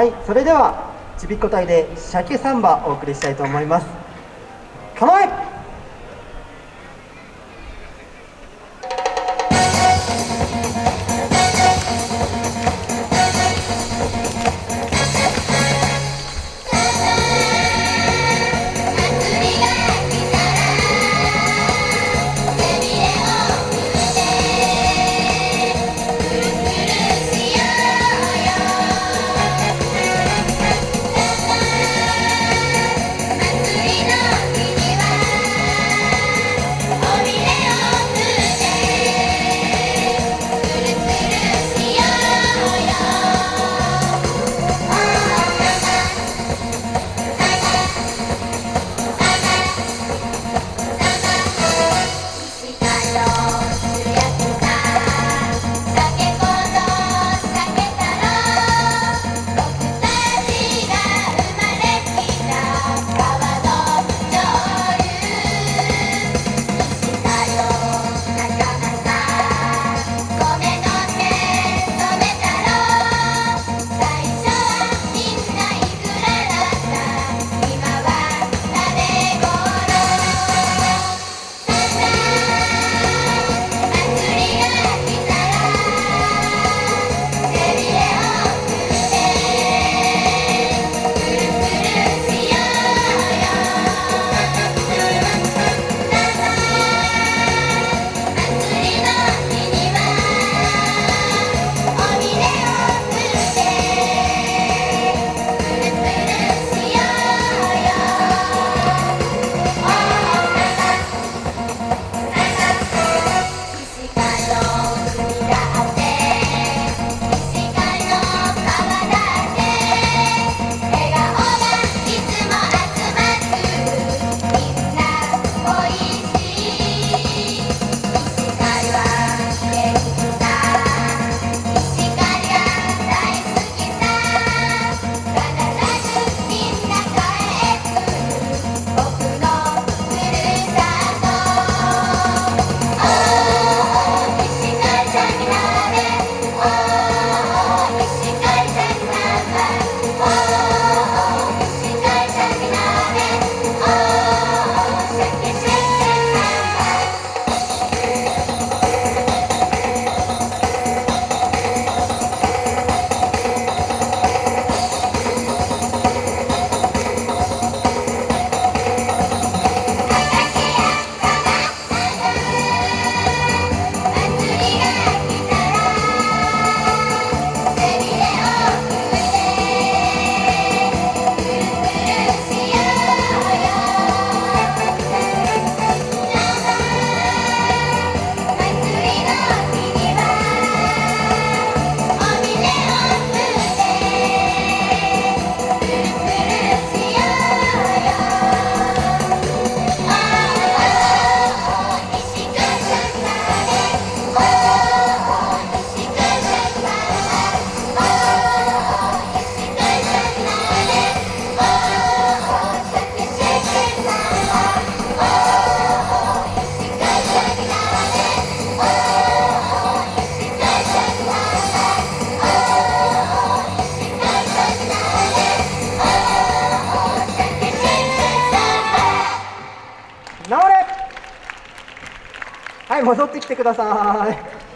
はいそれではちびっこ隊で鮭サンバお送りしたいと思います。構えはい戻ってきてください。